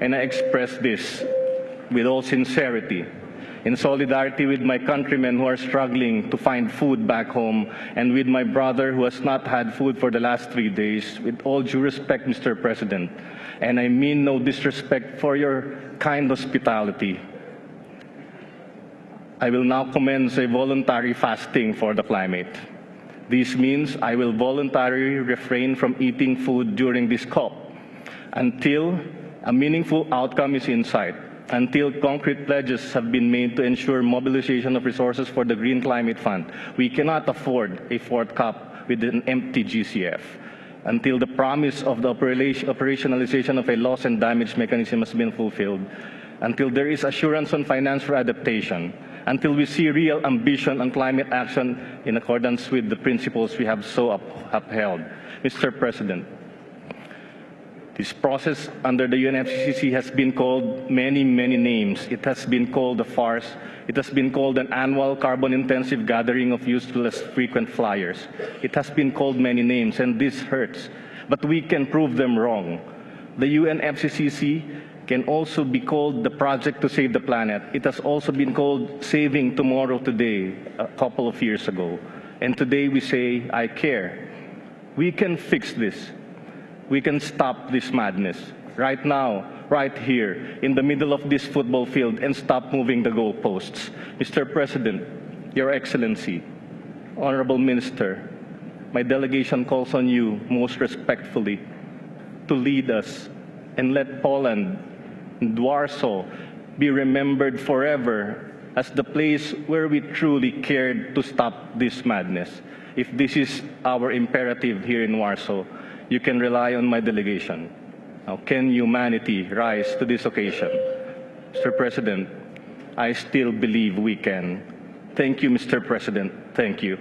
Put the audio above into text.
and I express this with all sincerity in solidarity with my countrymen who are struggling to find food back home and with my brother who has not had food for the last three days, with all due respect, Mr. President, and I mean no disrespect for your kind hospitality, I will now commence a voluntary fasting for the climate. This means I will voluntarily refrain from eating food during this COP until a meaningful outcome is in sight until concrete pledges have been made to ensure mobilization of resources for the Green Climate Fund. We cannot afford a fourth COP with an empty GCF until the promise of the operationalization of a loss and damage mechanism has been fulfilled, until there is assurance on finance for adaptation, until we see real ambition on climate action in accordance with the principles we have so up upheld. Mr. President, this process under the UNFCCC has been called many, many names. It has been called a farce. It has been called an annual carbon-intensive gathering of useless frequent flyers. It has been called many names, and this hurts. But we can prove them wrong. The UNFCCC can also be called the project to save the planet. It has also been called Saving Tomorrow Today a couple of years ago. And today we say, I care. We can fix this we can stop this madness right now, right here, in the middle of this football field and stop moving the goalposts. Mr. President, Your Excellency, Honorable Minister, my delegation calls on you most respectfully to lead us and let Poland and Warsaw be remembered forever as the place where we truly cared to stop this madness. If this is our imperative here in Warsaw, you can rely on my delegation. Now, can humanity rise to this occasion? Mr. President, I still believe we can. Thank you, Mr. President. Thank you.